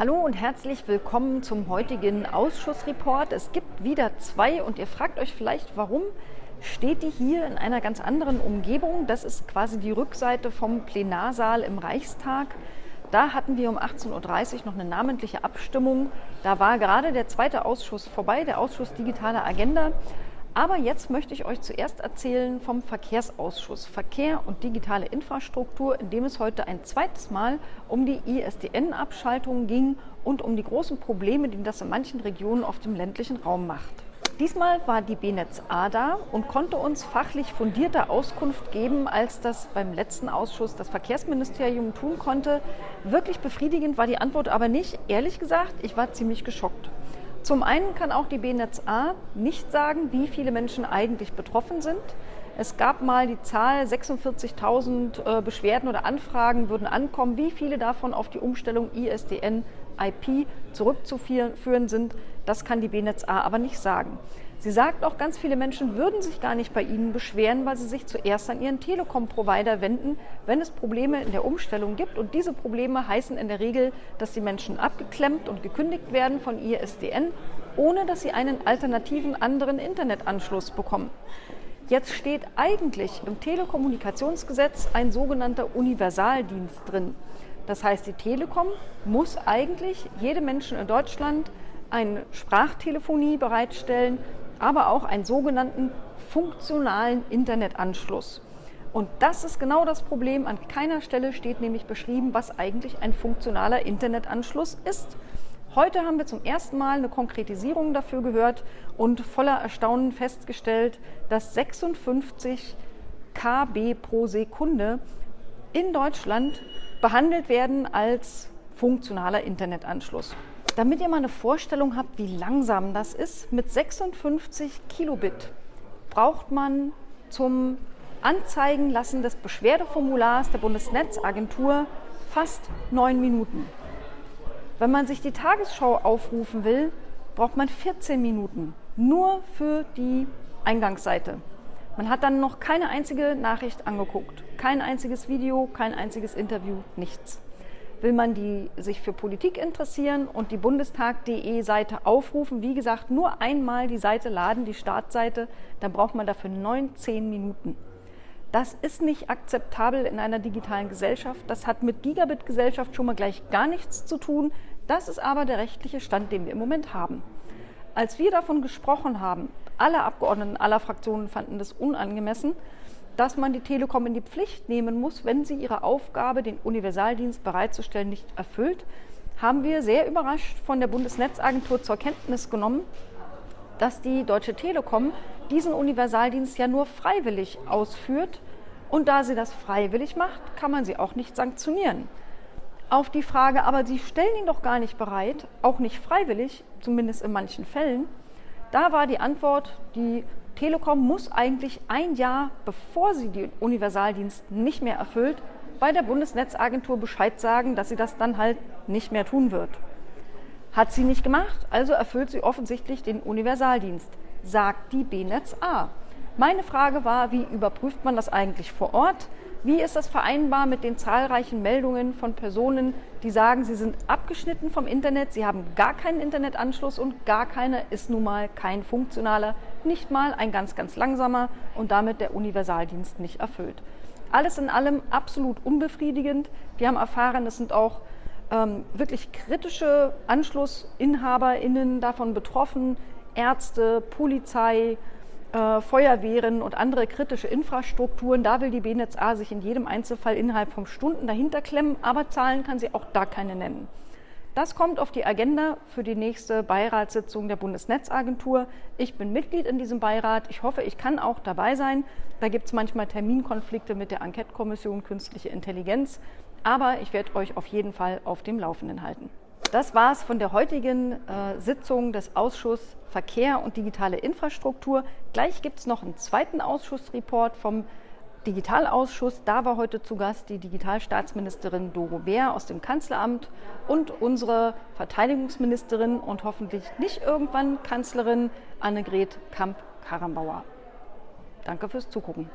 Hallo und herzlich willkommen zum heutigen Ausschussreport. Es gibt wieder zwei und ihr fragt euch vielleicht, warum steht die hier in einer ganz anderen Umgebung. Das ist quasi die Rückseite vom Plenarsaal im Reichstag. Da hatten wir um 18.30 Uhr noch eine namentliche Abstimmung. Da war gerade der zweite Ausschuss vorbei, der Ausschuss Digitale Agenda. Aber jetzt möchte ich euch zuerst erzählen vom Verkehrsausschuss Verkehr und digitale Infrastruktur, in dem es heute ein zweites Mal um die ISDN-Abschaltung ging und um die großen Probleme, die das in manchen Regionen auf dem ländlichen Raum macht. Diesmal war die BNetz A da und konnte uns fachlich fundierter Auskunft geben, als das beim letzten Ausschuss das Verkehrsministerium tun konnte. Wirklich befriedigend war die Antwort aber nicht. Ehrlich gesagt, ich war ziemlich geschockt. Zum einen kann auch die BNetz A nicht sagen, wie viele Menschen eigentlich betroffen sind. Es gab mal die Zahl, 46.000 äh, Beschwerden oder Anfragen würden ankommen. Wie viele davon auf die Umstellung ISDN IP zurückzuführen sind, das kann die BNetz A aber nicht sagen. Sie sagt auch, ganz viele Menschen würden sich gar nicht bei Ihnen beschweren, weil sie sich zuerst an Ihren Telekom-Provider wenden, wenn es Probleme in der Umstellung gibt. Und diese Probleme heißen in der Regel, dass die Menschen abgeklemmt und gekündigt werden von ISDN, ohne dass sie einen alternativen anderen Internetanschluss bekommen. Jetzt steht eigentlich im Telekommunikationsgesetz ein sogenannter Universaldienst drin. Das heißt, die Telekom muss eigentlich jedem Menschen in Deutschland eine Sprachtelefonie bereitstellen, aber auch einen sogenannten funktionalen Internetanschluss. Und das ist genau das Problem. An keiner Stelle steht nämlich beschrieben, was eigentlich ein funktionaler Internetanschluss ist. Heute haben wir zum ersten Mal eine Konkretisierung dafür gehört und voller Erstaunen festgestellt, dass 56 KB pro Sekunde in Deutschland behandelt werden als funktionaler Internetanschluss. Damit ihr mal eine Vorstellung habt, wie langsam das ist, mit 56 Kilobit braucht man zum Anzeigenlassen des Beschwerdeformulars der Bundesnetzagentur fast neun Minuten. Wenn man sich die Tagesschau aufrufen will, braucht man 14 Minuten nur für die Eingangsseite. Man hat dann noch keine einzige Nachricht angeguckt, kein einziges Video, kein einziges Interview, nichts will man die sich für Politik interessieren und die Bundestag.de Seite aufrufen. Wie gesagt, nur einmal die Seite laden, die Startseite, dann braucht man dafür 19 Minuten. Das ist nicht akzeptabel in einer digitalen Gesellschaft. Das hat mit Gigabit-Gesellschaft schon mal gleich gar nichts zu tun. Das ist aber der rechtliche Stand, den wir im Moment haben. Als wir davon gesprochen haben, alle Abgeordneten aller Fraktionen fanden das unangemessen, dass man die Telekom in die Pflicht nehmen muss, wenn sie ihre Aufgabe, den Universaldienst bereitzustellen, nicht erfüllt, haben wir sehr überrascht von der Bundesnetzagentur zur Kenntnis genommen, dass die Deutsche Telekom diesen Universaldienst ja nur freiwillig ausführt. Und da sie das freiwillig macht, kann man sie auch nicht sanktionieren. Auf die Frage, aber Sie stellen ihn doch gar nicht bereit, auch nicht freiwillig, zumindest in manchen Fällen, da war die Antwort, die Telekom muss eigentlich ein Jahr, bevor sie den Universaldienst nicht mehr erfüllt, bei der Bundesnetzagentur Bescheid sagen, dass sie das dann halt nicht mehr tun wird. Hat sie nicht gemacht, also erfüllt sie offensichtlich den Universaldienst, sagt die BNetz A. Meine Frage war, wie überprüft man das eigentlich vor Ort? Wie ist das vereinbar mit den zahlreichen Meldungen von Personen, die sagen, sie sind abgeschnitten vom Internet, sie haben gar keinen Internetanschluss und gar keiner ist nun mal kein funktionaler, nicht mal ein ganz, ganz langsamer und damit der Universaldienst nicht erfüllt. Alles in allem absolut unbefriedigend. Wir haben erfahren, es sind auch ähm, wirklich kritische AnschlussinhaberInnen davon betroffen, Ärzte, Polizei, äh, Feuerwehren und andere kritische Infrastrukturen. Da will die BNetz A sich in jedem Einzelfall innerhalb von Stunden dahinter klemmen, aber Zahlen kann sie auch da keine nennen. Das kommt auf die Agenda für die nächste Beiratssitzung der Bundesnetzagentur. Ich bin Mitglied in diesem Beirat. Ich hoffe, ich kann auch dabei sein. Da gibt es manchmal Terminkonflikte mit der Enquete-Kommission Künstliche Intelligenz. Aber ich werde euch auf jeden Fall auf dem Laufenden halten. Das war es von der heutigen äh, Sitzung des Ausschusses Verkehr und digitale Infrastruktur. Gleich gibt es noch einen zweiten Ausschussreport vom Digitalausschuss. Da war heute zu Gast die Digitalstaatsministerin Doro Bär aus dem Kanzleramt und unsere Verteidigungsministerin und hoffentlich nicht irgendwann Kanzlerin Annegret Kamp-Karrenbauer. Danke fürs Zugucken.